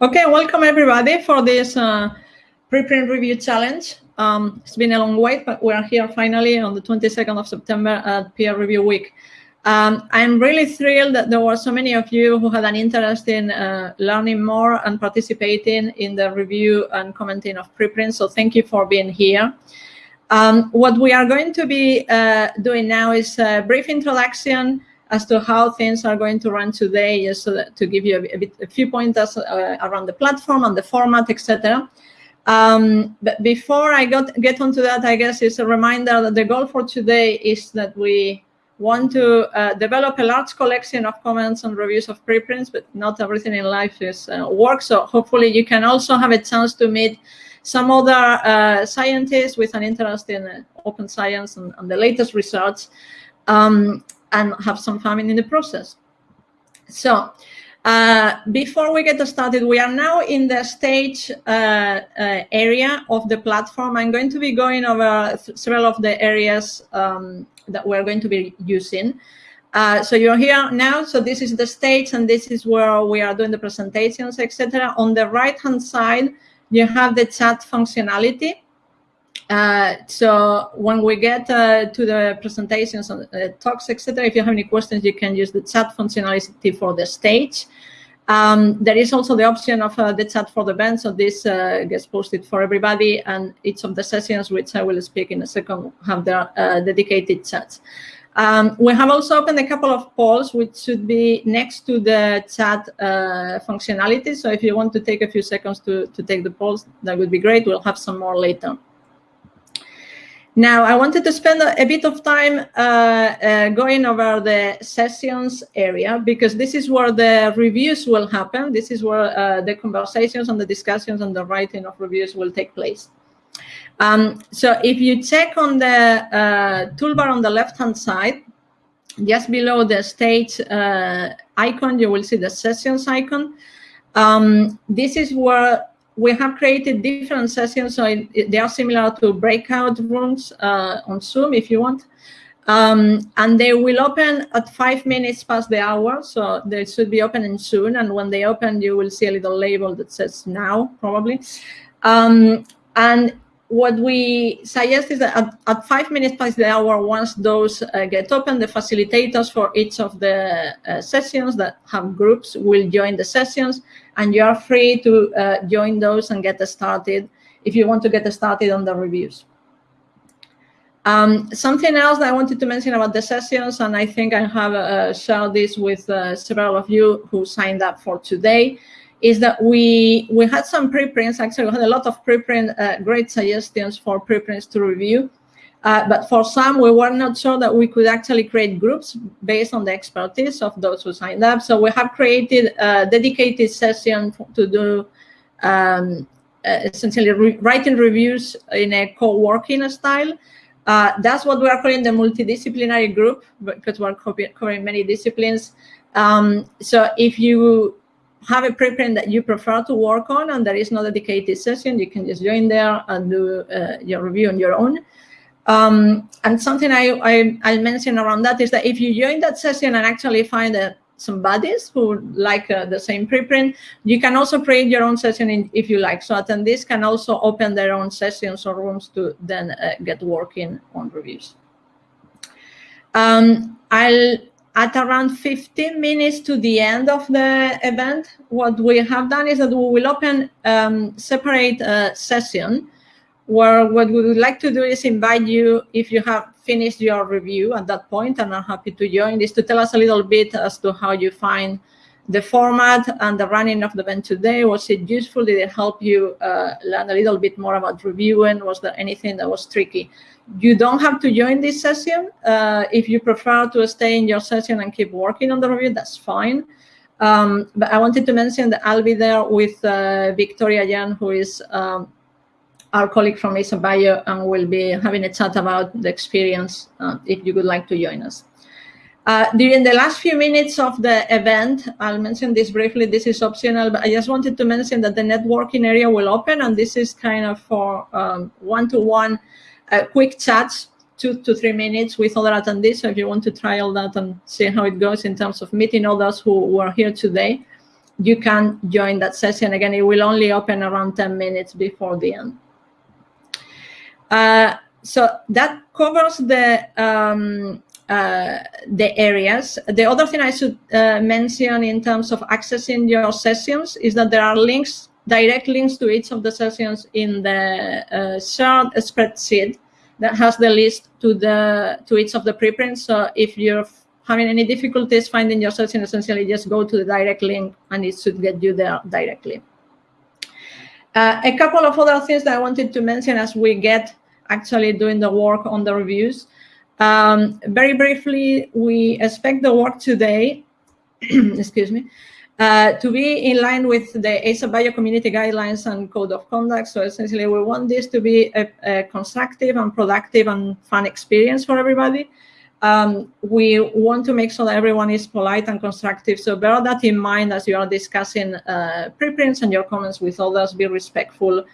Okay, welcome everybody for this uh, preprint review challenge. Um, it's been a long wait, but we're here finally on the 22nd of September at peer review week. Um, I'm really thrilled that there were so many of you who had an interest in uh, learning more and participating in the review and commenting of preprints. So thank you for being here. Um, what we are going to be uh, doing now is a brief introduction as to how things are going to run today, just so that, to give you a, bit, a few pointers uh, around the platform and the format, etc. Um, but before I got, get onto that, I guess it's a reminder that the goal for today is that we want to uh, develop a large collection of comments and reviews of preprints, but not everything in life is uh, work. So hopefully you can also have a chance to meet some other uh, scientists with an interest in uh, open science and, and, the latest research. Um, and have some fun in the process. So uh, before we get started, we are now in the stage uh, uh, area of the platform. I'm going to be going over several of the areas um, that we're going to be using. Uh, so you're here now. So this is the stage, and this is where we are doing the presentations, etc. On the right-hand side, you have the chat functionality. Uh, so when we get uh, to the presentations and uh, talks, etc., if you have any questions, you can use the chat functionality for the stage. Um, there is also the option of uh, the chat for the event, so this uh, gets posted for everybody, and each of the sessions, which I will speak in a second, have their uh, dedicated chats. Um, we have also opened a couple of polls, which should be next to the chat functionality. So if you want to take a few seconds to, to take the polls, that would be great. We'll have some more later. Now, I wanted to spend a, a bit of time uh, uh, going over the sessions area because this is where the reviews will happen. This is where uh, the conversations and the discussions and the writing of reviews will take place. Um, so if you check on the uh, toolbar on the left-hand side, just below the stage uh, icon, you will see the sessions icon. Um, this is where we have created different sessions, so it, it, they are similar to breakout rooms uh, on Zoom if you want. Um, and they will open at five minutes past the hour, so they should be opening soon. And when they open, you will see a little label that says now, probably. Um, and what we suggest is that at, at, five minutes past the hour, once those uh, get open, the facilitators for each of the uh, sessions that have groups will join the sessions, and you are free to uh, join those and get started if you want to get started on the reviews. Um, something else that I wanted to mention about the sessions, and I think I have uh, shared this with uh, several of you who signed up for today, is that we we had some preprints. Actually, we had a lot of preprint, uh, great suggestions for preprints to review. Uh, but for some, we were not sure that we could actually create groups based on the expertise of those who signed up. So we have created a dedicated session to do um, uh, essentially re writing reviews in a co-working style. Uh, that's what we are calling the multidisciplinary group because we're covering many disciplines. Um, so if you have a preprint that you prefer to work on and there is no dedicated session, you can just join there and do uh, your review on your own. Um, and something I, I, I'll mention around that is that if you join that session and actually find uh, some buddies who like uh, the same preprint, you can also create your own session in, if you like. So attendees can also open their own sessions or rooms to then uh, get working on reviews. Um, I'll at around 15 minutes to the end of the event, what we have done is that we will open um, separate uh, session where what we would like to do is invite you, if you have finished your review at that point and are happy to join, is to tell us a little bit as to how you find the format and the running of the event today. Was it useful? Did it help you uh, learn a little bit more about reviewing? Was there anything that was tricky? You don't have to join this session. Uh, if you prefer to stay in your session and keep working on the review, that's fine. Um, but I wanted to mention that I'll be there with uh, Victoria Yan, who is um, our colleague from ASAP Bio, and we'll be having a chat about the experience uh, if you would like to join us. Uh, during the last few minutes of the event, I'll mention this briefly, this is optional, but I just wanted to mention that the networking area will open, and this is kind of for one-to-one um, -one, uh, quick chats, two to three minutes with other attendees. So if you want to trial that and see how it goes in terms of meeting others who were here today, you can join that session. Again, it will only open around 10 minutes before the end. Uh, so that covers the um, uh, the areas. The other thing I should uh, mention in terms of accessing your sessions is that there are links, direct links to each of the sessions in the uh, shared spreadsheet that has the list to the to each of the preprints. So if you're having any difficulties finding your session, essentially just go to the direct link and it should get you there directly. Uh, a couple of other things that I wanted to mention as we get actually doing the work on the reviews. Um, very briefly, we expect the work today, excuse me, uh, to be in line with the ASAP Bio community guidelines and code of conduct. So essentially, we want this to be a, a constructive and productive and fun experience for everybody. Um, we want to make sure that everyone is polite and constructive. So bear that in mind as you are discussing uh, preprints and your comments with others. Be respectful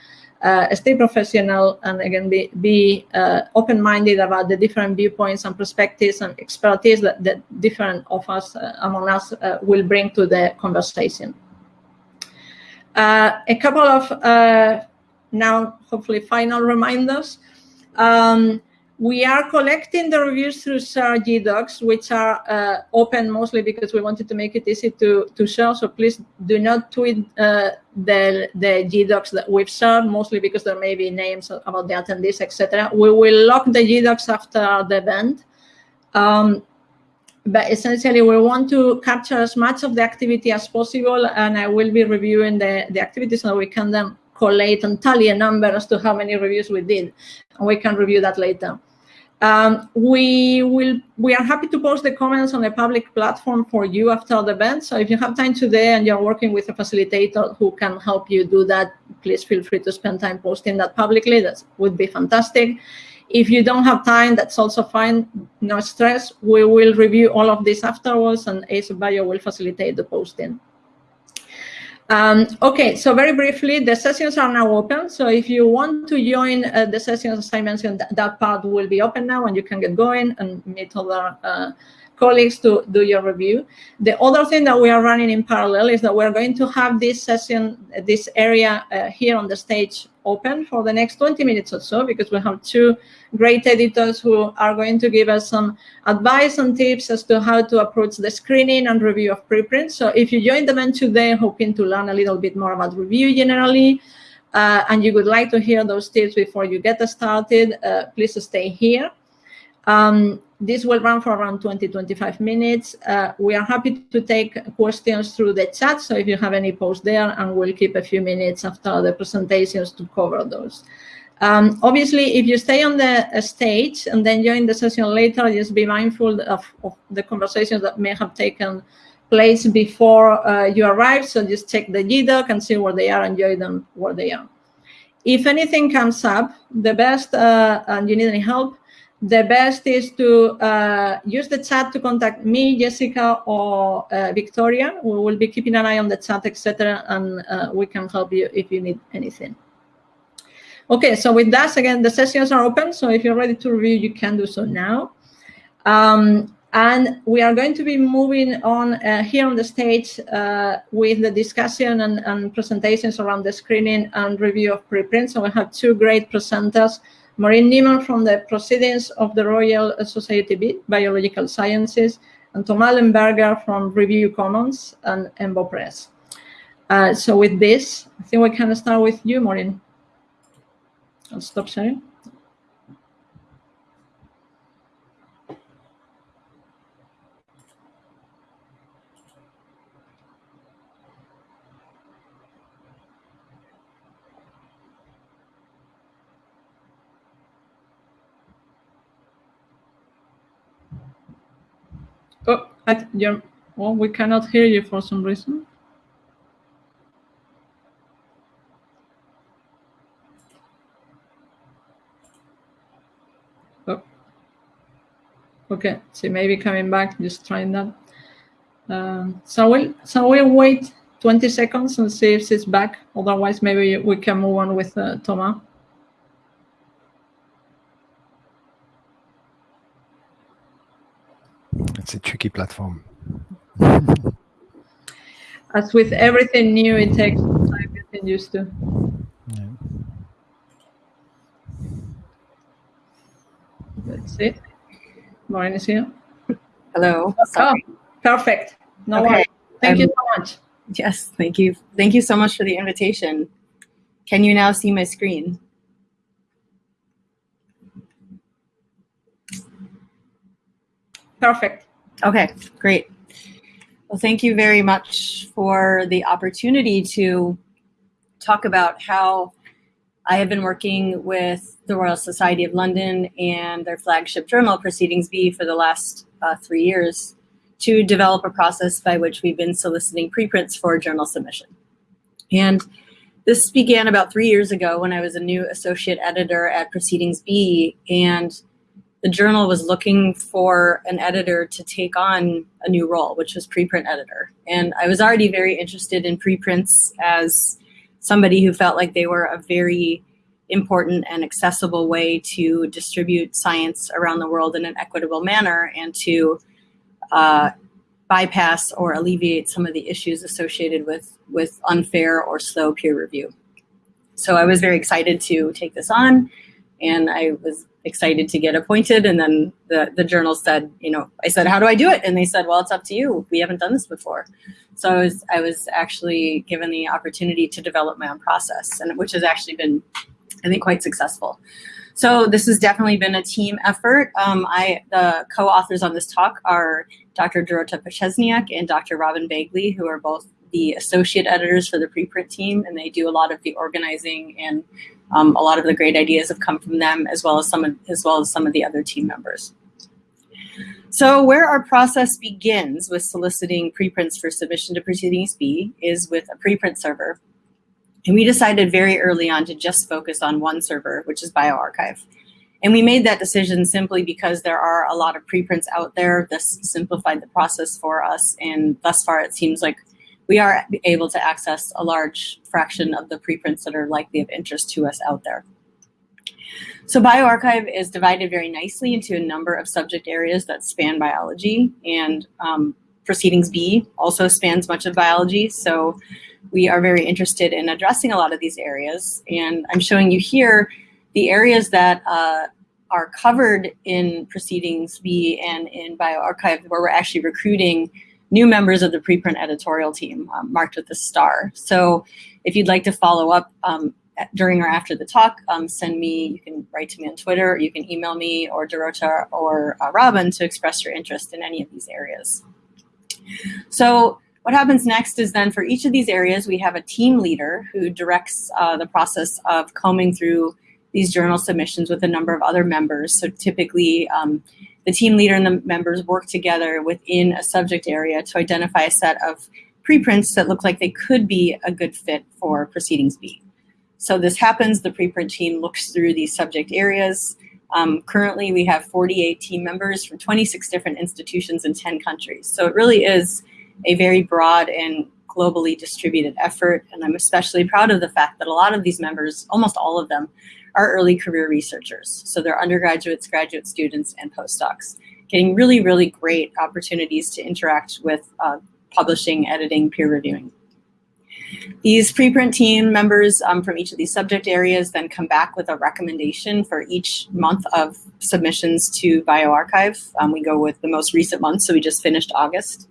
uh, stay professional and again be, be uh, open-minded about the different viewpoints and perspectives and expertise that, that different of us uh, among us uh, will bring to the conversation. Uh, a couple of now hopefully final reminders. Um, we are collecting the reviews through share Docs, which are uh, open mostly because we wanted to make it easy to, to share. So please do not tweet uh, the, the Docs that we've shared, mostly because there may be names about the attendees, etc. We will lock the Docs after the event. Um, but essentially, we want to capture as much of the activity as possible, and I will be reviewing the, the activities so we can then collate and tally a number as to how many reviews we did. And we can review that later. Um, we will. We are happy to post the comments on a public platform for you after the event. So if you have time today and you're working with a facilitator who can help you do that, please feel free to spend time posting that publicly. That would be fantastic. If you don't have time, that's also fine. No stress. We will review all of this afterwards, and ASAP Bio will facilitate the posting. Um, okay, so very briefly, the sessions are now open. So if you want to join uh, the sessions, as I mentioned, that, that, part will be open now and you can get going and meet other colleagues to do your review. The other thing that we are running in parallel is that we're going to have this session, this area uh, here on the stage open for the next 20 minutes or so because we have two great editors who are going to give us some advice and tips as to how to approach the screening and review of preprints. So if you join the event today hoping to learn a little bit more about review generally, uh, and you would like to hear those tips before you get started, uh, please stay here. Um, this will run for around 20, 25 minutes. Uh, we are happy to take questions through the chat. So if you have any posts there, and we'll keep a few minutes after the presentations to cover those. Um, obviously, if you stay on the uh, stage and then join the session later, just be mindful of, of the conversations that may have taken place before uh, you arrive. So just check the GDoc and see where they are, enjoy them where they are. If anything comes up, the best, uh, and you need any help, the best is to uh, use the chat to contact me, Jessica, or uh, Victoria. We will be keeping an eye on the chat, etc., and uh, we can help you if you need anything. Okay, so with that, again, the sessions are open. So if you're ready to review, you can do so now. Um, and we are going to be moving on uh, here on the stage uh, with the discussion and, and, presentations around the screening and review of preprints. So we have two great presenters Maurine Neiman from the Proceedings of the Royal Society Biological Sciences, and Tom Lemberger from Review Commons and EMBO Press. Uh, so with this, I think we can start with you, Maurine. I'll stop sharing. I, you're, well, we cannot hear you for some reason. Oh. Okay, so maybe coming back, just trying that. Uh, so we'll so we'll wait 20 seconds and see if she's back. Otherwise, maybe we can move on with uh, Thomas. It's tricky platform. as with everything new, it takes time getting used to. Yeah. Let's see. Maurine is here. Hello. Oh, perfect. No okay. Thank um, you so much. Yes, thank you. Thank you so much for the invitation. Can you now see my screen? Perfect. Okay, great. Well, thank you very much for the opportunity to talk about how I have been working with the Royal Society of London and their flagship journal, Proceedings B, for the last uh, three years to develop a process by which we've been soliciting preprints for journal submission. And this began about three years ago when I was a new associate editor at Proceedings B, and the journal was looking for an editor to take on a new role, which was preprint editor. And I was already very interested in preprints as somebody who felt like they were a very important and accessible way to distribute science around the world in an equitable manner and to uh, bypass or alleviate some of the issues associated with, with unfair or slow peer review. So I was very excited to take this on and I was excited to get appointed. And then the, the journal said, you know, I said, how do I do it? And they said, well, it's up to you. We haven't done this before. So I was, I was actually given the opportunity to develop my own process, and which has actually been, I think, quite successful. So this has definitely been a team effort. Um, I, the co-authors on this talk are Dr. Dorota Paczesniak and Dr. Robin Bagley, who are both the associate editors for the preprint team, and they do a lot of the organizing and um, a lot of the great ideas have come from them as well as some of, as well as some of the other team members. So where our process begins with soliciting preprints for submission to Proceedings B is with a preprint server. And we decided very early on to just focus on one server, which is bioRxiv. And we made that decision simply because there are a lot of preprints out there. This simplified the process for us. And thus far, it seems like we are able to access a large fraction of the preprints that are likely of interest to us out there. So bioRxiv is divided very nicely into a number of subject areas that span biology and um, Proceedings B also spans much of biology. So we are very interested in addressing a lot of these areas. And I'm showing you here the areas that uh, are covered in Proceedings B and in bioRxiv where we're actually recruiting new members of the preprint editorial team um, marked with a star. So if you'd like to follow up um, during or after the talk, um, send me, you can write to me on Twitter, you can email me or Dorota or uh, Robin to express your interest in any of these areas. So what happens next is then for each of these areas, we have a team leader who directs uh, the process of combing through these journal submissions with a number of other members. So typically um, the team leader and the members work together within a subject area to identify a set of preprints that look like they could be a good fit for Proceedings B. So this happens, the preprint team looks through these subject areas. Um, currently, we have 48 team members from 26 different institutions in 10 countries. So it really is a very broad and globally distributed effort. And I'm especially proud of the fact that a lot of these members, almost all of them, are early career researchers. So they're undergraduates, graduate students, and postdocs, getting really, really great opportunities to interact with uh, publishing, editing, peer reviewing. These preprint team members um, from each of these subject areas then come back with a recommendation for each month of submissions to bioRxiv. Um, we go with the most recent month, so we just finished August.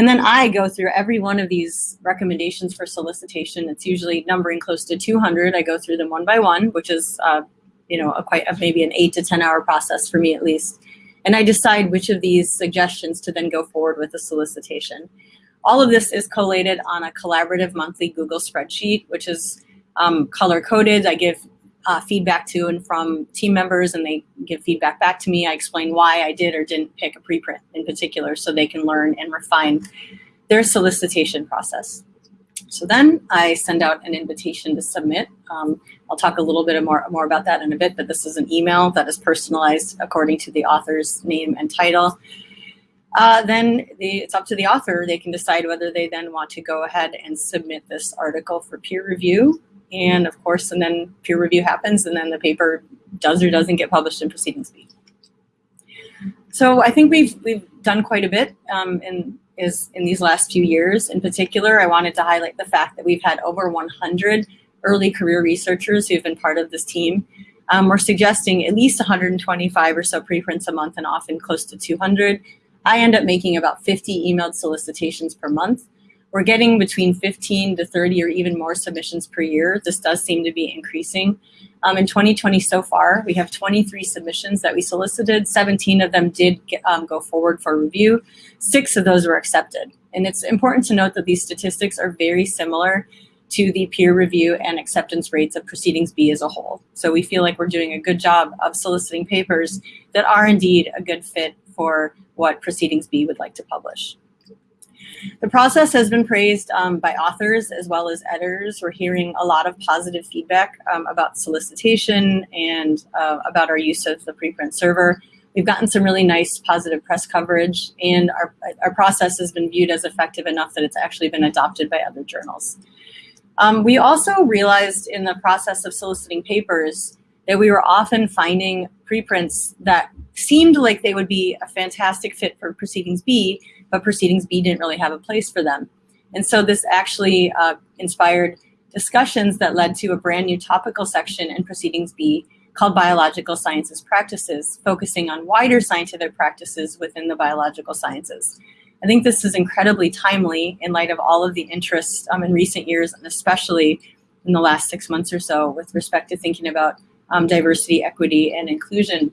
And then I go through every one of these recommendations for solicitation. It's usually numbering close to 200. I go through them one by one, which is, uh, you know, a quite a, maybe an eight to 10 hour process for me at least. And I decide which of these suggestions to then go forward with a solicitation. All of this is collated on a collaborative monthly Google spreadsheet, which is um, color coded. I give uh, feedback to and from team members and they give feedback back to me. I explain why I did or didn't pick a preprint in particular so they can learn and refine their solicitation process. So then I send out an invitation to submit. Um, I'll talk a little bit more, more about that in a bit, but this is an email that is personalized according to the author's name and title. Uh, then the, it's up to the author. They can decide whether they then want to go ahead and submit this article for peer review and of course, and then peer review happens, and then the paper does or doesn't get published in Proceedings B. So I think we've we've done quite a bit um, in is in these last few years. In particular, I wanted to highlight the fact that we've had over 100 early career researchers who've been part of this team. Um, we're suggesting at least 125 or so preprints a month and often close to 200. I end up making about 50 emailed solicitations per month. We're getting between 15 to 30 or even more submissions per year. This does seem to be increasing. Um, in 2020 so far, we have 23 submissions that we solicited. 17 of them did get, um, go forward for review. Six of those were accepted. And it's important to note that these statistics are very similar to the peer review and acceptance rates of Proceedings B as a whole. So we feel like we're doing a good job of soliciting papers that are indeed a good fit for what Proceedings B would like to publish. The process has been praised um, by authors as well as editors. We're hearing a lot of positive feedback um, about solicitation and uh, about our use of the preprint server. We've gotten some really nice positive press coverage and our, our process has been viewed as effective enough that it's actually been adopted by other journals. Um, we also realized in the process of soliciting papers that we were often finding preprints that seemed like they would be a fantastic fit for Proceedings B, but Proceedings B didn't really have a place for them. And so this actually uh, inspired discussions that led to a brand new topical section in Proceedings B called Biological Sciences Practices, focusing on wider scientific practices within the biological sciences. I think this is incredibly timely in light of all of the interest um, in recent years, and especially in the last six months or so with respect to thinking about um, diversity, equity, and inclusion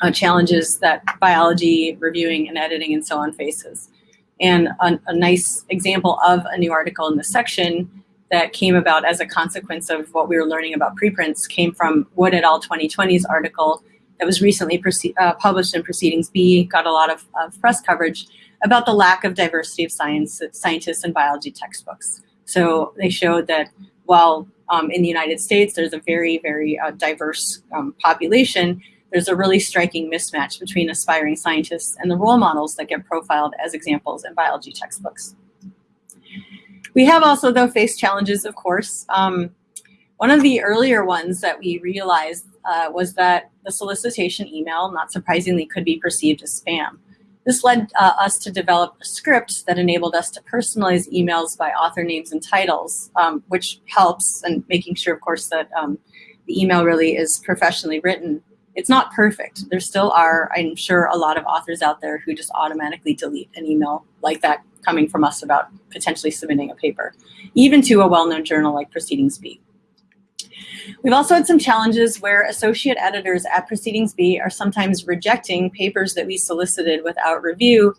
uh, challenges that biology, reviewing, and editing, and so on faces. And a, a nice example of a new article in this section that came about as a consequence of what we were learning about preprints came from Wood et al. 2020's article that was recently uh, published in Proceedings B, got a lot of, of, press coverage about the lack of diversity of science scientists in biology textbooks. So they showed that while um, in the United States there's a very, very uh, diverse um, population, there's a really striking mismatch between aspiring scientists and the role models that get profiled as examples in biology textbooks. We have also, though, faced challenges, of course. Um, one of the earlier ones that we realized uh, was that the solicitation email, not surprisingly, could be perceived as spam. This led uh, us to develop a script that enabled us to personalize emails by author names and titles, um, which helps and making sure, of course, that um, the email really is professionally written it's not perfect. There still are, I'm sure, a lot of authors out there who just automatically delete an email like that coming from us about potentially submitting a paper, even to a well-known journal like Proceedings B. We've also had some challenges where associate editors at Proceedings B are sometimes rejecting papers that we solicited without review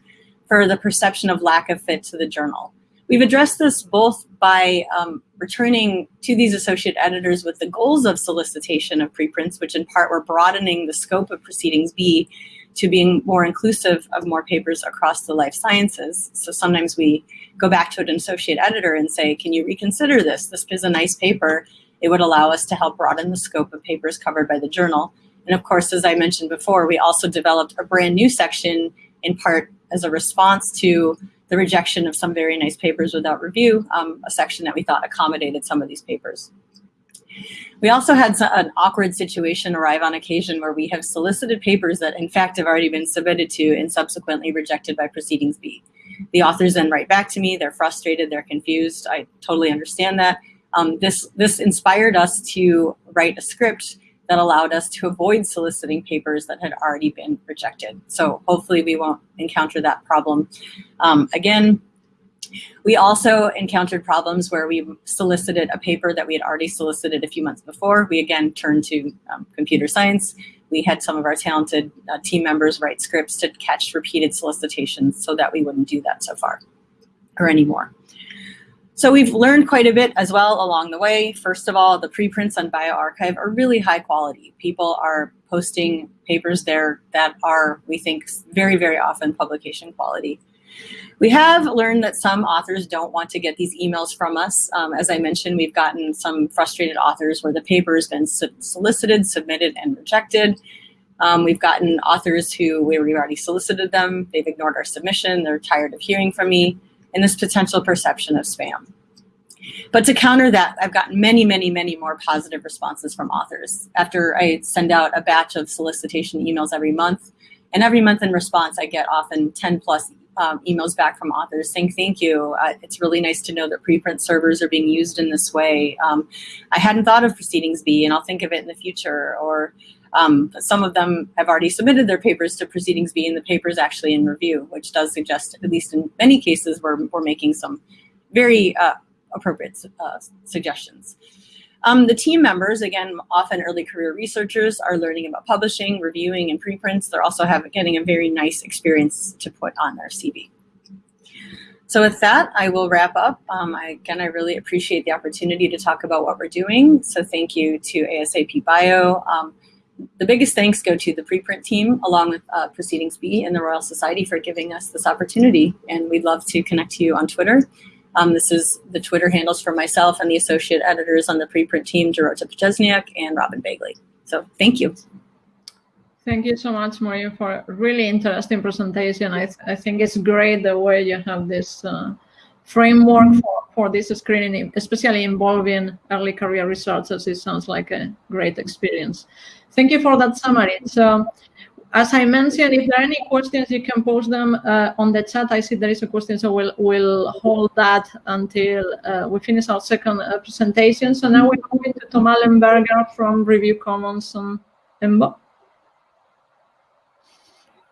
for the perception of lack of fit to the journal. We've addressed this both by um, returning to these associate editors with the goals of solicitation of preprints, which in part were broadening the scope of Proceedings B to being more inclusive of more papers across the life sciences. So sometimes we go back to an associate editor and say, can you reconsider this? This is a nice paper. It would allow us to help broaden the scope of papers covered by the journal. And of course, as I mentioned before, we also developed a brand new section in part as a response to the rejection of some very nice papers without review, um, a section that we thought accommodated some of these papers. We also had an awkward situation arrive on occasion where we have solicited papers that in fact have already been submitted to and subsequently rejected by Proceedings B. The authors then write back to me, they're frustrated, they're confused, I totally understand that. Um, this, this inspired us to write a script that allowed us to avoid soliciting papers that had already been rejected. So hopefully we won't encounter that problem. Um, again, we also encountered problems where we solicited a paper that we had already solicited a few months before. We again turned to um, computer science. We had some of our talented uh, team members write scripts to catch repeated solicitations so that we wouldn't do that so far or anymore. So we've learned quite a bit as well along the way. First of all, the preprints on bioRxiv are really high quality. People are posting papers there that are, we think, very, very often publication quality. We have learned that some authors don't want to get these emails from us. Um, as I mentioned, we've gotten some frustrated authors where the paper has been solicited, submitted, and rejected. Um, we've gotten authors who we've already solicited them, they've ignored our submission, they're tired of hearing from me and this potential perception of spam. But to counter that, I've gotten many, many, many more positive responses from authors. After I send out a batch of solicitation emails every month, and every month in response, I get often 10 plus um, emails back from authors saying thank you. Uh, it's really nice to know that preprint servers are being used in this way. Um, I hadn't thought of Proceedings B, and I'll think of it in the future. Or um, some of them have already submitted their papers to Proceedings B, and the paper's actually in review, which does suggest, at least in many cases, we're, we're making some very uh, appropriate uh, suggestions. Um, the team members, again, often early career researchers, are learning about publishing, reviewing, and preprints. They're also have, getting a very nice experience to put on their CV. So with that, I will wrap up. Um, I, again, I really appreciate the opportunity to talk about what we're doing. So thank you to ASAP Bio. Um, the biggest thanks go to the preprint team, along with uh, Proceedings B and the Royal Society for giving us this opportunity. And we'd love to connect to you on Twitter. Um, this is the Twitter handles for myself and the associate editors on the preprint team, Dorota Paczesniak and Robin Bagley. So thank you. Thank you so much, Maria, for a really interesting presentation. I, th I think it's great the way you have this uh, framework for, for this screening, especially involving early career researchers. It sounds like a great experience. Thank you for that summary. So as I mentioned, if there are any questions, you can post them uh, on the chat. I see there is a question, so we'll, we'll hold that until uh, we finish our second uh, presentation. So now we're moving to Tom Lemberger from Review Commons on EMBO.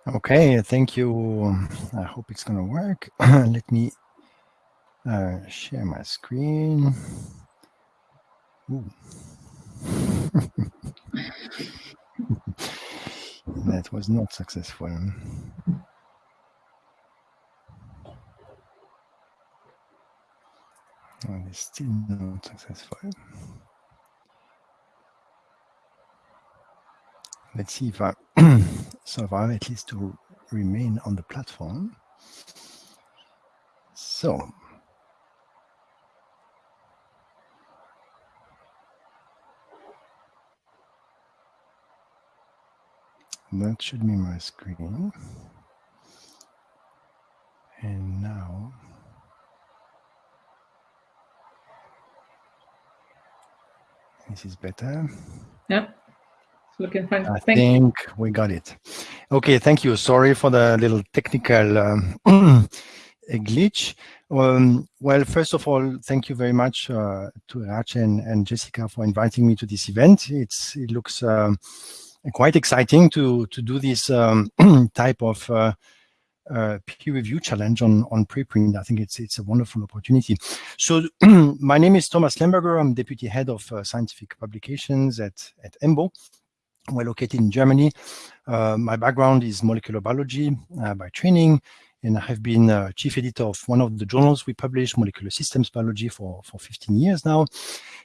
Okay, thank you. I hope it's going to work. Let me uh, share my screen. that was not successful. And it's still not successful. Let's see if I survive at least to remain on the platform. So that should be my screen. And now this is better. Yeah. looking fine. I thank think you. we got it. Okay, thank you. Sorry for the little technical um, glitch. Um, well, first of all, thank you very much uh, to Rach and, and, Jessica for inviting me to this event. It's it looks um, quite exciting to to do this um, type of uh, uh, peer review challenge on on preprint. I think it's it's a wonderful opportunity. So my name is Thomas Lemberger. I'm deputy head of uh, scientific publications at at EMBO. We're located in Germany. Uh, my background is molecular biology uh, by training, and I have been uh, chief editor of one of the journals we publish, Molecular Systems Biology, for, for 15 years now.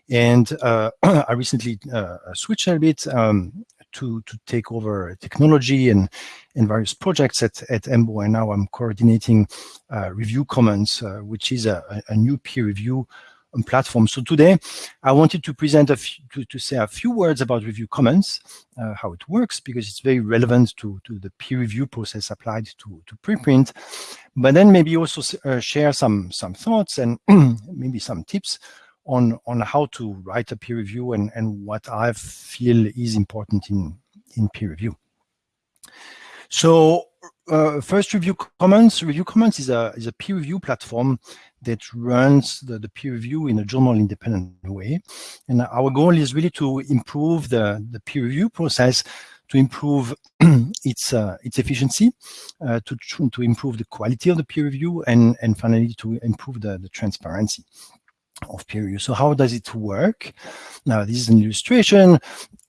And uh, I recently uh, switched a bit um, to, to take over technology and, and various projects at, at EMBO. And now I'm coordinating uh, Review Commons, uh, which is a, a new peer review um, platform. So today I wanted to present a to, to say a few words about Review Commons, uh, how it works, because it's very relevant to, to the peer review process applied to, to preprint, but then maybe also uh, share some, some thoughts and maybe some tips on on how to write a peer review and and what I feel is important in in peer review. So uh, first Review Commons. Review Commons is a is a peer review platform that runs the, the peer review in a journal independent way. And our goal is really to improve the the peer review process to improve its uh, its efficiency uh, to to improve the quality of the peer review and and finally to improve the the transparency of peer review. So how does it work? Now, this is an illustration.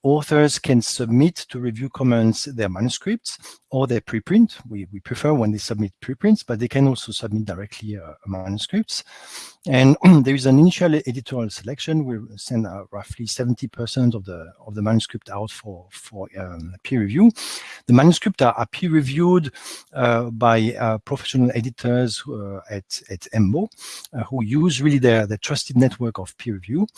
Authors can submit to Review Commons their manuscripts or their preprint. We, we prefer when they submit preprints, but they can also submit directly uh, manuscripts. And there is an initial editorial selection. We send uh, roughly 70% of the of the manuscript out for, for um, peer review. The manuscripts are, are peer reviewed uh, by uh, professional editors uh, at, at EMBO, uh, who use really their, their trusted network of peer review.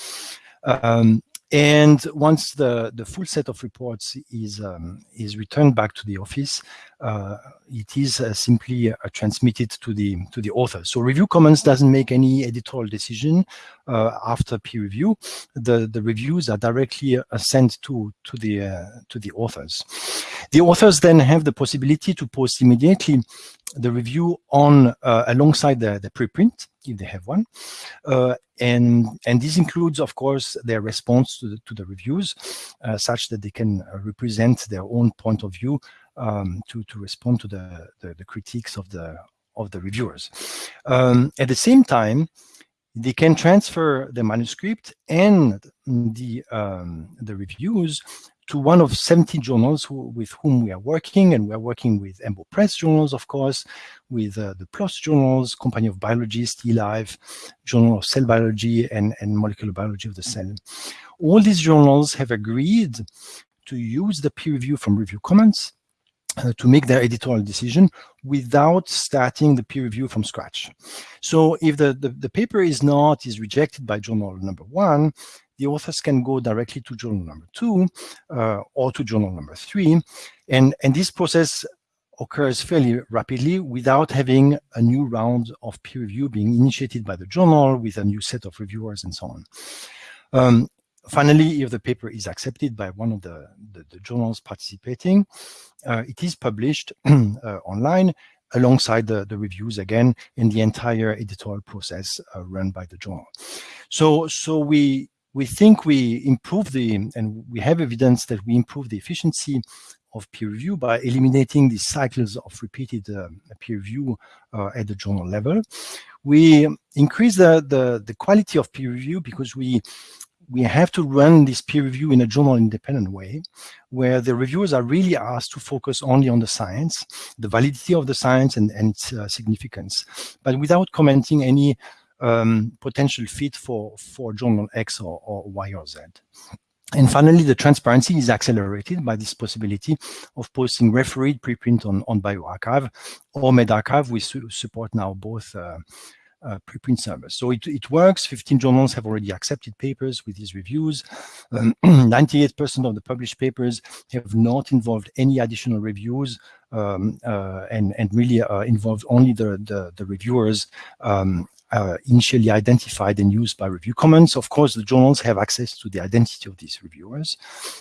Um, And once the, the full set of reports is, um, is returned back to the office, uh, it is uh, simply uh, transmitted to the, to the author. So Review Commons doesn't make any editorial decision uh, after peer review. The, the reviews are directly uh, sent to, to, the, uh, to the authors. The authors then have the possibility to post immediately the review on alongside the, the preprint if they have one. Uh, and, and this includes, of course, their response to the, to the reviews, uh, such that they can uh, represent their own point of view um, to, to respond to the, the, the, critiques of the, of the reviewers. Um, at the same time, they can transfer the manuscript and the, um, the reviews to one of 70 journals who, with whom we are working, and we are working with EMBO Press journals, of course, with uh, the PLOS journals, Company of Biologists, eLife, Journal of Cell Biology, and, and Molecular Biology of the Cell. All these journals have agreed to use the peer review from Review Commons uh, to make their editorial decision without starting the peer review from scratch. So if the, the, the paper is not, is rejected by journal number one, the authors can go directly to journal number two uh, or to journal number three. And, and this process occurs fairly rapidly without having a new round of peer review being initiated by the journal with a new set of reviewers and so on. Um, finally, if the paper is accepted by one of the, the, the journals participating, uh, it is published uh, online alongside the, the reviews again in the entire editorial process uh, run by the journal. So, so we we think we improve the, and we have evidence that we improve the efficiency of peer review by eliminating the cycles of repeated uh, peer review uh, at the journal level. We increase the, the, the quality of peer review because we we have to run this peer review in a journal independent way, where the reviewers are really asked to focus only on the science, the validity of the science and, and its uh, significance, but without commenting any um, potential fit for, for journal X or, or Y or Z. And finally, the transparency is accelerated by this possibility of posting refereed preprint on, on bioRxiv or medRxiv. We su support now both uh, uh, preprint servers. So it, it works. 15 journals have already accepted papers with these reviews. 98% um, of the published papers have not involved any additional reviews um, uh, and, and really uh, involved only the, the, the reviewers um, uh, initially identified and used by Review Commons. Of course, the journals have access to the identity of these reviewers,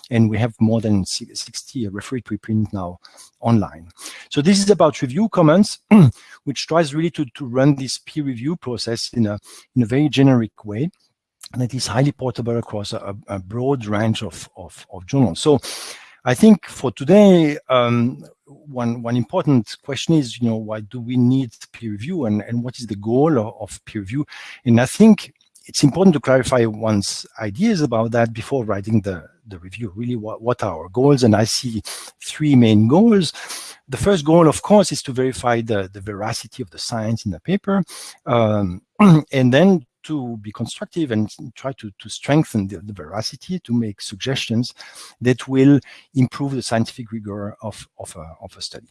and we have more than 60 refereed preprint now online. So this is about Review Commons, which tries really to, to run this peer review process in a, in a very generic way that is highly portable across a, a broad range of, of, of journals. So I think for today, um, one one important question is, you know, why do we need peer review and, and what is the goal of, of peer review? And I think it's important to clarify one's ideas about that before writing the, the review, really what, what are our goals? And I see three main goals. The first goal, of course, is to verify the, the veracity of the science in the paper. Um, and then to be constructive and try to, to strengthen the, the, veracity, to make suggestions that will improve the scientific rigor of, of, a, of a study.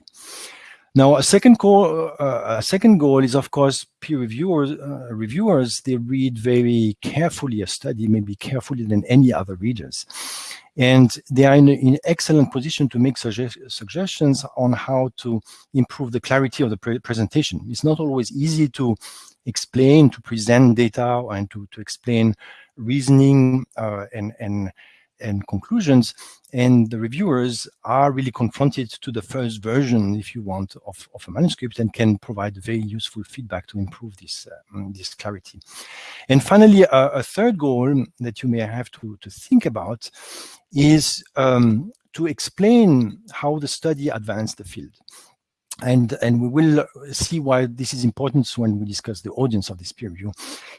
Now, a second goal, uh, a second goal is, of course, peer reviewers. Uh, reviewers they read very carefully a study, maybe carefully than any other readers, and they are in an excellent position to make suggest suggestions on how to improve the clarity of the pre presentation. It's not always easy to explain, to present data, and to to explain reasoning uh, and and and conclusions. And the reviewers are really confronted to the first version, if you want, of, of a manuscript and can provide very useful feedback to improve this, uh, mm, this clarity. And finally, a, a, third goal that you may have to, to think about is um, to explain how the study advanced the field and and we will see why this is important when we discuss the audience of this peer review.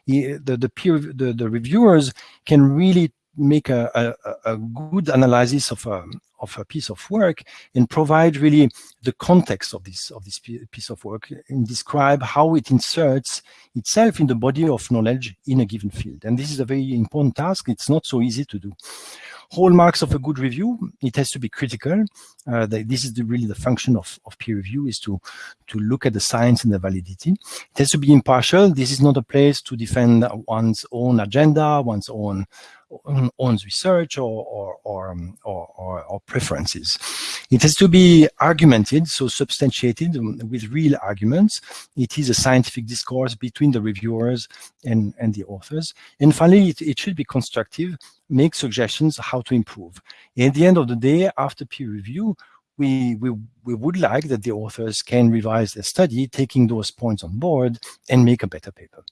The the peer the, the reviewers can really make a, a, a, good analysis of a, of a piece of work and provide really the context of this of this piece of work and describe how it inserts itself in the body of knowledge in a given field. And this is a very important task. It's not so easy to do. Hallmarks of a good review, it has to be critical. Uh, the, this is the, really the function of, of peer review is to, to look at the science and the validity. It has to be impartial. This is not a place to defend one's own agenda, one's own owns research or or or, um, or, or, or preferences. It has to be argumented, so substantiated um, with real arguments. It is a scientific discourse between the reviewers and, and the authors. And finally, it, it should be constructive, make suggestions how to improve. At the end of the day, after peer review, we, we, we would like that the authors can revise their study, taking those points on board and make a better paper.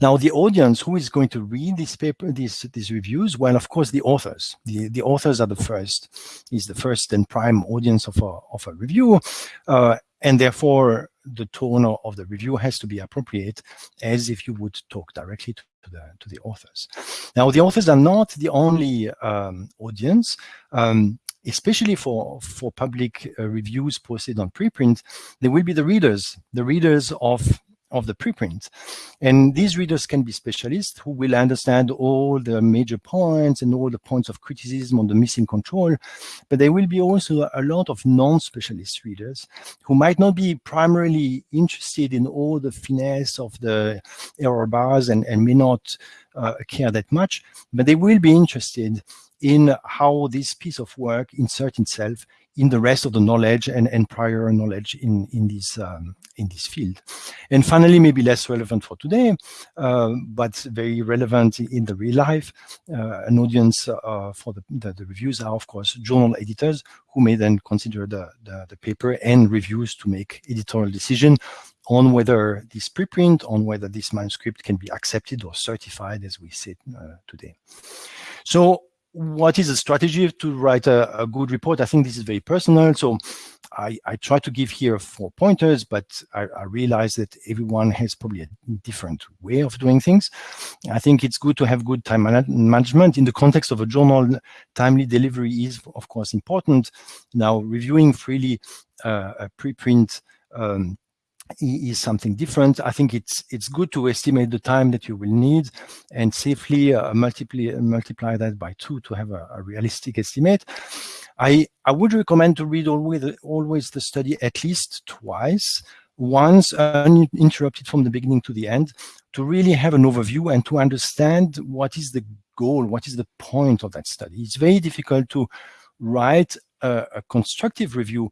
Now, the audience who is going to read this paper, these these reviews, well, of course, the authors. The the authors are the first, is the first and prime audience of a of a review, uh, and therefore the tone of the review has to be appropriate, as if you would talk directly to, the to the authors. Now, the authors are not the only um, audience. Um, especially for, for public uh, reviews posted on preprint, there will be the readers, the readers of of the preprint. And these readers can be specialists who will understand all the major points and all the points of criticism on the missing control. But there will be also a lot of non-specialist readers who might not be primarily interested in all the finesse of the error bars and, and may not uh, care that much, but they will be interested in how this piece of work inserts itself in the rest of the knowledge and, and prior knowledge in, in, this, um, in this field. And finally, maybe less relevant for today, uh, but very relevant in the real life, uh, an audience uh, for the, the, the, reviews are, of course, journal editors who may then consider the, the, the paper and reviews to make editorial decision on whether this preprint, on whether this manuscript can be accepted or certified as we said uh, today. So what is a strategy to write a, a, good report? I think this is very personal. So I, I try to give here four pointers, but I, I, realize that everyone has probably a different way of doing things. I think it's good to have good time man management. In the context of a journal, timely delivery is, of course, important. Now, reviewing freely uh, a preprint um, is something different. I think it's it's good to estimate the time that you will need and safely uh, multiply multiply that by two to have a, a, realistic estimate. I I would recommend to read always always the study at least twice, once uninterrupted from the beginning to the end, to really have an overview and to understand what is the goal, what is the point of that study. It's very difficult to write a, a constructive review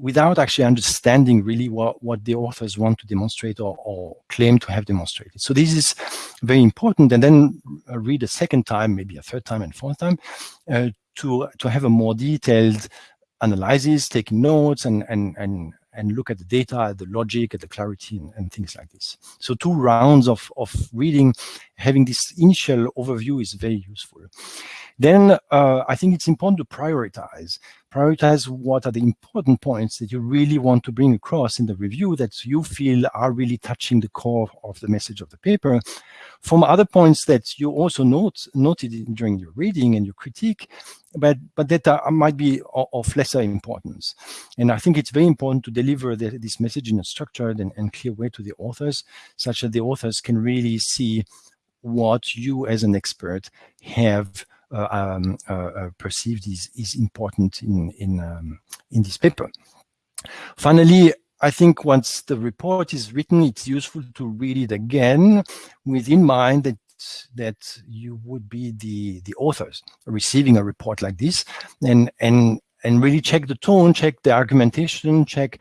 without actually understanding really what, what the authors want to demonstrate or, or claim to have demonstrated. So this is very important. And then uh, read a second time, maybe a third time and fourth time, uh, to, to have a more detailed analysis, taking notes and, and, and, and look at the data, at the logic, at the clarity and, and, things like this. So two rounds of, of reading, having this initial overview is very useful. Then uh, I think it's important to prioritize. Prioritize what are the important points that you really want to bring across in the review that you feel are really touching the core of the message of the paper from other points that you also note, noted during your reading and your critique, but, but that are, might be of, of, lesser importance. And I think it's very important to deliver the, this message in a structured and, and clear way to the authors, such that the authors can really see what you as an expert have um, uh, uh, perceived is, is important in, in, um, in this paper. Finally, I think once the report is written, it's useful to read it again with in mind that that you would be the the authors receiving a report like this and and and really check the tone check the argumentation check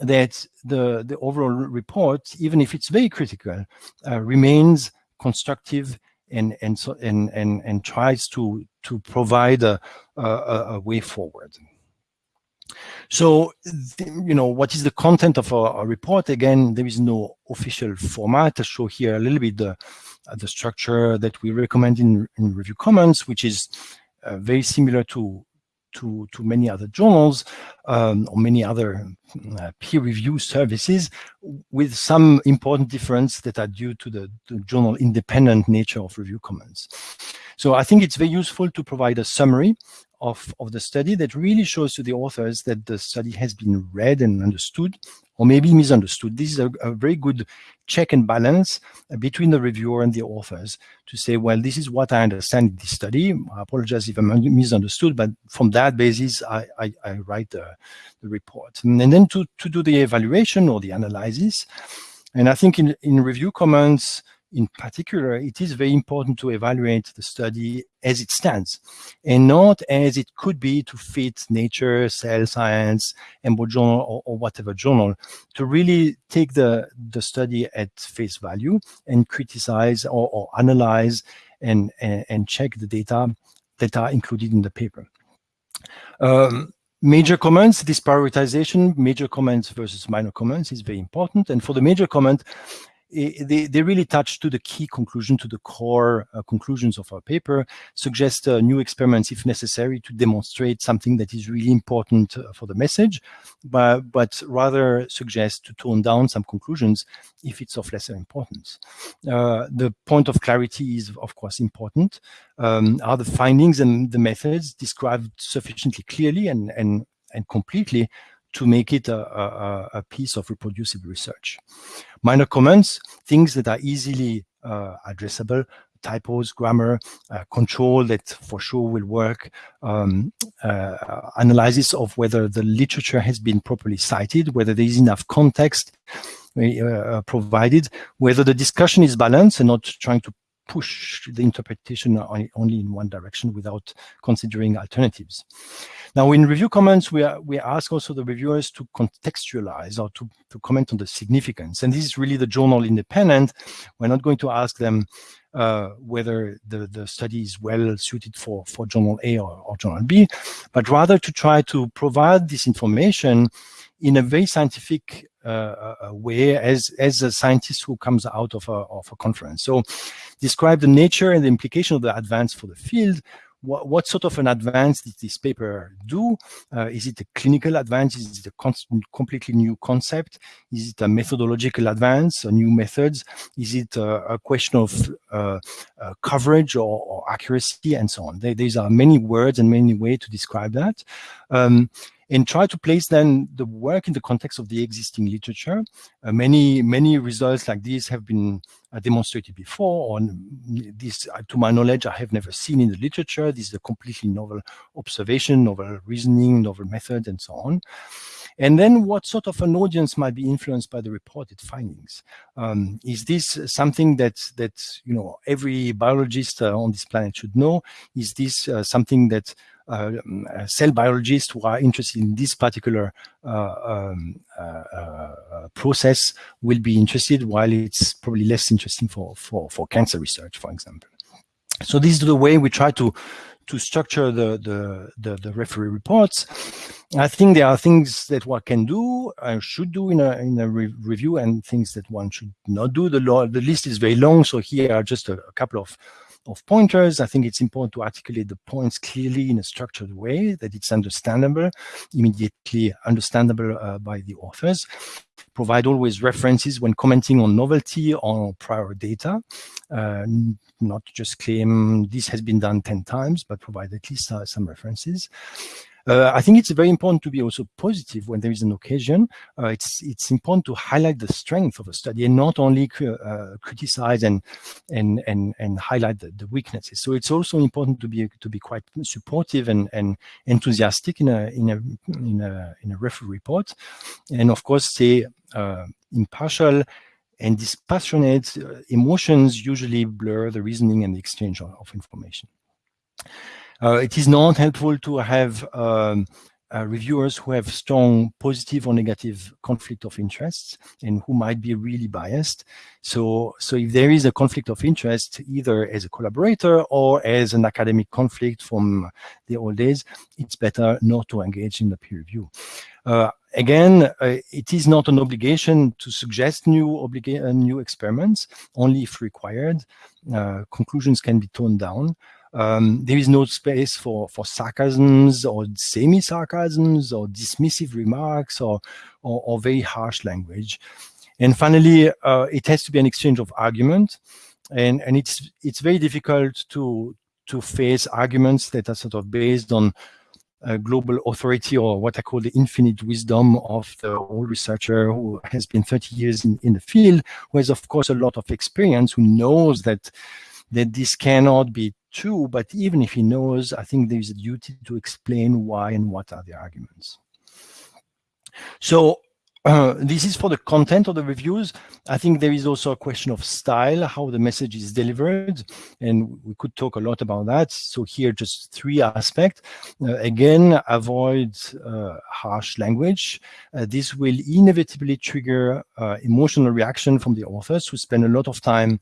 that the the overall report even if it's very critical uh, remains constructive and and so and and and tries to to provide a a, a way forward. So, you know, what is the content of a, report? Again, there is no official format. I show here a little bit the, the structure that we recommend in, in Review Commons, which is uh, very similar to to, to many other journals um, or many other uh, peer review services with some important difference that are due to the, the, journal independent nature of Review Commons. So I think it's very useful to provide a summary of, of the study that really shows to the authors that the study has been read and understood or maybe misunderstood. This is a, a, very good check and balance uh, between the reviewer and the authors to say, well, this is what I understand in this study. I apologize if I'm misunderstood, but from that basis, I, I, I write the, the report. And then to, to do the evaluation or the analysis. And I think in, in Review Commons, in particular, it is very important to evaluate the study as it stands and not as it could be to fit Nature, Cell Science, EMBO Journal, or, or, whatever journal, to really take the, the study at face value and criticize or, or analyze and, and, and, check the data that are included in the paper. Um, major comments, this prioritization, major comments versus minor comments is very important. And for the major comment, they, they really touch to the key conclusion, to the core uh, conclusions of our paper, suggest uh, new experiments if necessary to demonstrate something that is really important uh, for the message, but, but rather suggest to tone down some conclusions if it's of lesser importance. Uh, the point of clarity is, of course, important. Um, are the findings and the methods described sufficiently clearly and, and, and completely to make it a, a, a, piece of reproducible research. Minor comments, things that are easily uh, addressable, typos, grammar, uh, control that for sure will work, um, uh, analysis of whether the literature has been properly cited, whether there is enough context uh, provided, whether the discussion is balanced and not trying to push the interpretation only in one direction without considering alternatives. Now, in Review Commons, we, are, we ask also the reviewers to contextualize or to, to comment on the significance. And this is really the journal independent. We're not going to ask them uh, whether the, the study is well suited for, for journal A or, or journal B, but rather to try to provide this information in a very scientific uh, uh, way as as a scientist who comes out of a, of a conference. So describe the nature and the implication of the advance for the field, what, what, sort of an advance did this paper do? Uh, is it a clinical advance? Is it a completely new concept? Is it a methodological advance, a new methods? Is it a, question of uh, uh, coverage or, or, accuracy and so on? There, these are many words and many ways to describe that. Um, and try to place then the work in the context of the existing literature. Uh, many, many results like these have been demonstrated before, or this, uh, to my knowledge, I have never seen in the literature. This is a completely novel observation, novel reasoning, novel method, and so on. And then what sort of an audience might be influenced by the reported findings? Um, is this something that, that you know, every biologist uh, on this planet should know? Is this uh, something that uh, um, uh, cell biologists who are interested in this particular uh, Uh, um, uh, uh, process will be interested, while it's probably less interesting for, for, for cancer research, for example. So this is the way we try to to structure the, the, the, the, referee reports. I think there are things that one can do, I should do in a, in a re review and things that one should not do. The, law, the list is very long, so here are just a, a couple of of pointers. I think it's important to articulate the points clearly in a structured way, that it's understandable, immediately understandable uh, by the authors. Provide always references when commenting on novelty or prior data, uh, not just claim this has been done 10 times, but provide at least uh, some references. Uh, I think it's very important to be also positive when there is an occasion. Uh, it's it's important to highlight the strength of a study and not only uh, criticize and and and and highlight the, the, weaknesses. So it's also important to be to be quite supportive and and enthusiastic in a in a in a in a referee report, and of course say impartial and dispassionate emotions usually blur the reasoning and the exchange of, of information. Uh, it is not helpful to have um, uh, reviewers who have strong positive or negative conflict of interests and who might be really biased. So, so if there is a conflict of interest, either as a collaborator or as an academic conflict from the old days, it's better not to engage in the peer review. Uh, again, uh, it is not an obligation to suggest new, uh, new experiments, only if required. Uh, conclusions can be toned down. Um, there is no space for, for sarcasms or semi-sarcasms or dismissive remarks or, or, or, very harsh language. And finally, uh, it has to be an exchange of argument. And, and it's, it's very difficult to, to face arguments that are sort of based on a global authority or what I call the infinite wisdom of the old researcher who has been 30 years in, in the field, who has, of course, a lot of experience, who knows that that this cannot be true, but even if he knows, I think there's a duty to explain why and what are the arguments. So uh, this is for the content of the reviews. I think there is also a question of style, how the message is delivered, and we could talk a lot about that. So here, just three aspects. Uh, again, avoid uh, harsh language. Uh, this will inevitably trigger uh, emotional reaction from the authors who spend a lot of time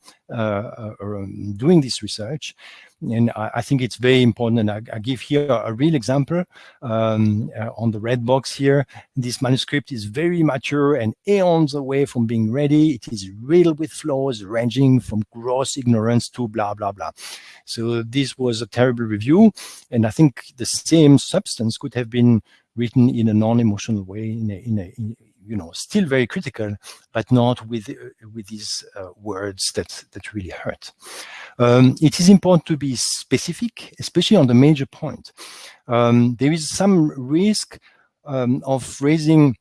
doing this research and I, I, think it's very important. And I, I give here a real example um, uh, on the red box here. This manuscript is very mature and eons away from being ready. It is riddled with flaws ranging from gross ignorance to blah, blah, blah. So this was a terrible review. And I think the same substance could have been written in a non-emotional way, in a, in a you know, still very critical, but not with uh, with these uh, words that that really hurt. Um, it is important to be specific, especially on the major point. Um, there is some risk um, of raising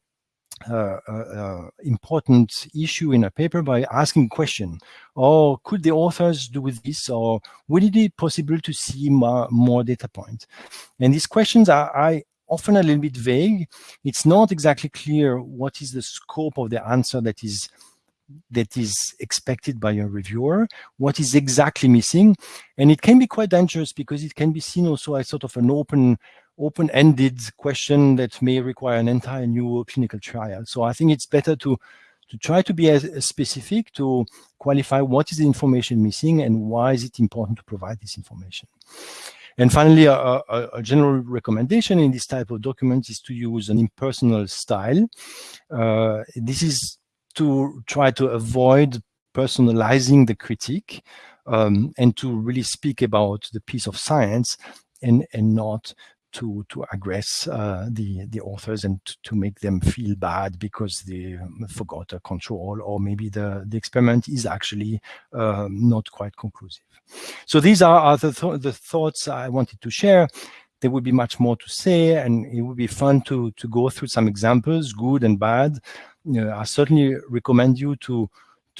uh, uh, uh, important issue in a paper by asking question, or oh, could the authors do this, or would it be possible to see more, more data points? And these questions are, I often a little bit vague. It's not exactly clear what is the scope of the answer that is that is expected by a reviewer, what is exactly missing. And it can be quite dangerous because it can be seen also as sort of an open open-ended question that may require an entire new clinical trial. So I think it's better to to try to be as, as specific to qualify what is the information missing and why is it important to provide this information. And finally, a, a, a, general recommendation in this type of document is to use an impersonal style. Uh, this is to try to avoid personalizing the critique um, and to really speak about the piece of science and, and not to to aggress uh, the the authors and to make them feel bad because they um, forgot a control or maybe the the experiment is actually um, not quite conclusive. So these are, the th the thoughts I wanted to share. There would be much more to say, and it would be fun to to go through some examples, good and bad. You know, I certainly recommend you to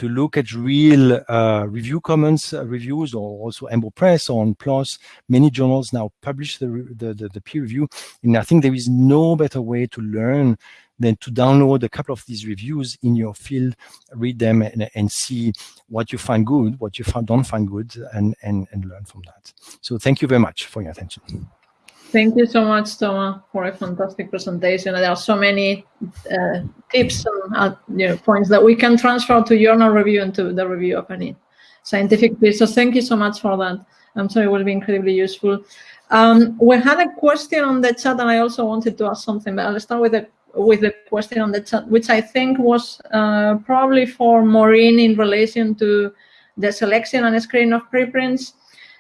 to look at real uh, Review Commons, uh, reviews, or also EMBO Press on PLOS. Many journals now publish the, the, the, the, peer review, and I think there is no better way to learn than to download a couple of these reviews in your field, read them, and, and see what you find good, what you find, don't find good, and, and, and learn from that. So thank you very much for your attention. Thank you so much, Thomas, for a fantastic presentation. There are so many uh, tips and uh, you know, points that we can transfer to journal review and to the review of any scientific piece. So thank you so much for that. I'm sure it will be incredibly useful. Um, we had a question on the chat, and I also wanted to ask something, but I'll start with the with the question on the chat, which I think was uh, probably for Maurine in relation to the selection and screening of preprints.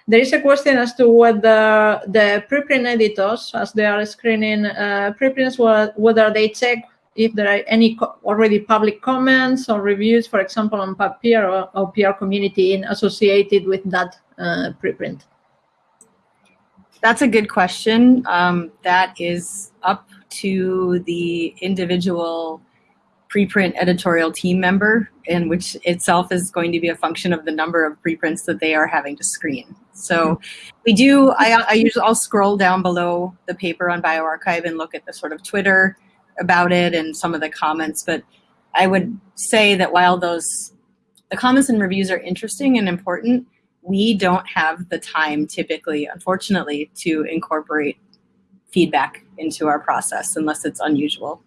There is a question as to whether the preprint editors, as they are screening uh, preprints, whether they check if there are any already public comments or reviews, for example, on PubPeer or, or Peer Community In associated with that uh, preprint. That's a good question. Um, that is up to the individual preprint editorial team member, and which itself is going to be a function of the number of preprints that they are having to screen. So we do, I, I usually, I'll scroll down below the paper on bioRxiv and look at the sort of Twitter about it and some of the comments, but I would say that while those, the comments and reviews are interesting and important, we don't have the time typically, unfortunately, to incorporate feedback into our process unless it's unusual.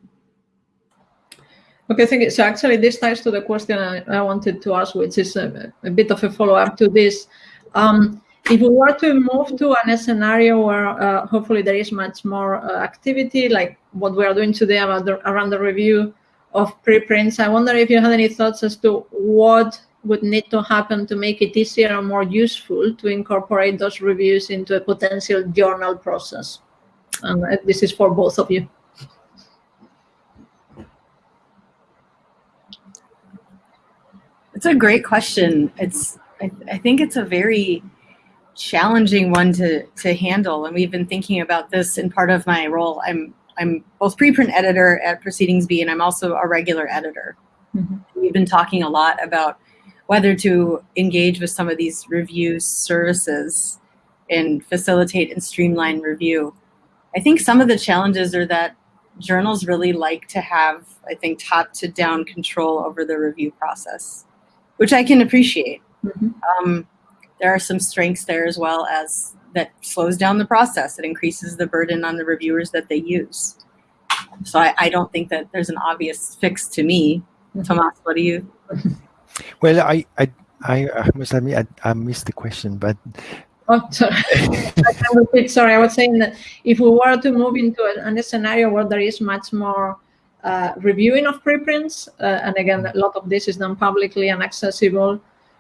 Okay, thank you. So actually this ties to the question I, I wanted to ask, which is a, a bit of a follow-up to this. Um, if we were to move to a scenario where uh, hopefully there is much more uh, activity, like what we are doing today about the, around the review of preprints, I wonder if you had any thoughts as to what would need to happen to make it easier and more useful to incorporate those reviews into a potential journal process. And uh, this is for both of you. It's a great question. It's I, I think it's a very challenging one to to handle, and we've been thinking about this in part of my role. I'm I'm both preprint editor at Proceedings B, and I'm also a regular editor. Mm -hmm. We've been talking a lot about whether to engage with some of these review services and facilitate and streamline review. I think some of the challenges are that journals really like to have, I think, top to down control over the review process, which I can appreciate. Mhm. Um, there are some strengths there as well as that slows down the process. It increases the burden on the reviewers that they use. So I, I don't think that there's an obvious fix to me. Mhm. Tomas, what do you? Well, I, I, I, I must admit, I, I missed the question, but Oh, sorry. I can repeat. Sorry, I was saying that if we were to move into a, a scenario where there is much more uh, reviewing of preprints, uh, and again, a lot of this is done publicly and accessible,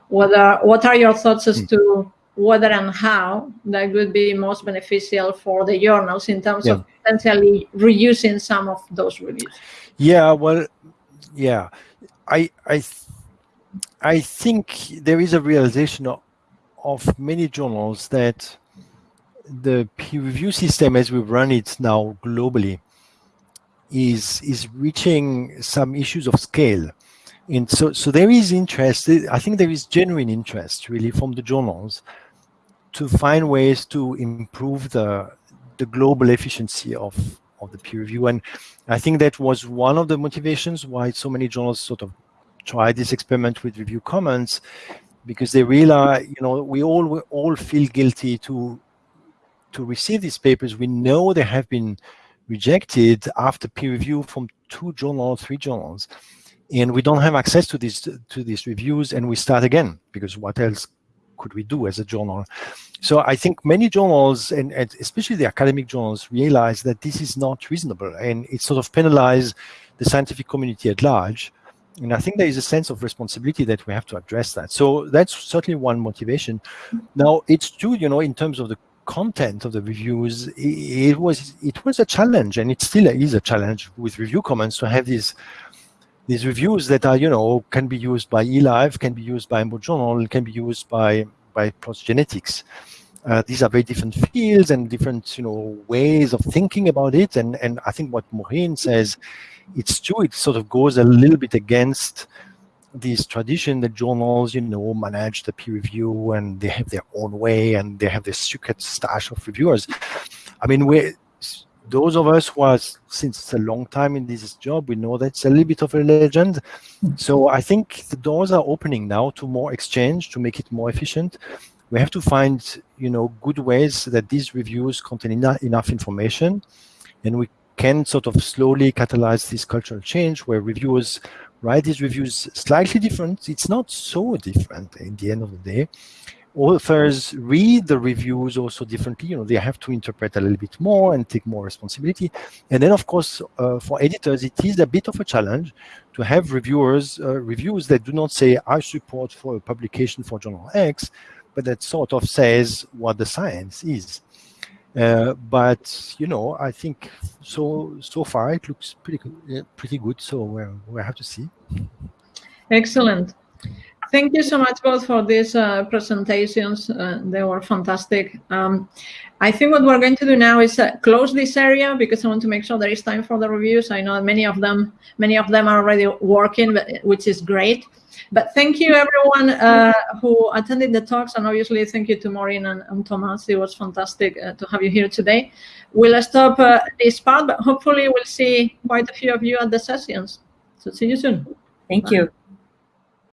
whether what are your thoughts as Hmm. to whether and how that would be most beneficial for the journals in terms of potentially reusing some of those reviews? Yeah, well, yeah, I, I, I think there is a realization of, of many journals that the peer review system, as we run it now globally, is is reaching some issues of scale, and so so there is interest. I think there is genuine interest, really, from the journals, to find ways to improve the the global efficiency of of the peer review and I think that was one of the motivations why so many journals sort of tried this experiment with Review Commons because they realize, you know, we all we all feel guilty to to receive these papers. We know they have been rejected after peer review from two journals, three journals, and we don't have access to these to these reviews, and we start again because what else could we do as a journal? So I think many journals, and, and, especially the academic journals, realize that this is not reasonable, and it sort of penalizes the scientific community at large. And I think there is a sense of responsibility that we have to address that. So that's certainly one motivation. Now it's true, you know, in terms of the content of the reviews, it, was it was a challenge, and it still is a challenge with Review Commons to have these these reviews that are, you know, can be used by eLife, can be used by EMBO Journal, can be used by by PLOS Genetics. Uh, these are very different fields and different, you know, ways of thinking about it. And and I think what Maurine says, it's true. It sort of goes a little bit against this tradition that journals, you know, manage the peer review and they have their own way and they have this secret stash of reviewers. I mean, we those of us who are since a long time in this job, we know that's a little bit of a legend. So I think the doors are opening now to more exchange to make it more efficient. We have to find, you know, good ways that these reviews contain enough information, and we can sort of slowly catalyze this cultural change where reviewers write these reviews slightly different. It's not so different in the end of the day authors read the reviews also differently. You know, they have to interpret a little bit more and take more responsibility. And then, of course, uh, for editors, it is a bit of a challenge to have reviewers uh, reviews that do not say I support for a publication for journal X, but that sort of says what the science is. Uh, but you know, I think so. So far, it looks pretty good. Pretty good. So we'll have to see. Excellent. Thank you so much both for these uh, presentations. Uh, they were fantastic. Um, I think what we're going to do now is uh, close this area because I want to make sure there is time for the reviews. I know many of them, many of them are already working, which is great. But thank you everyone uh, who attended the talks, and obviously thank you to Maurine and, and Thomas. It was fantastic uh, to have you here today. We'll stop uh, this part, but hopefully we'll see quite a few of you at the sessions. So see you soon. Thank you.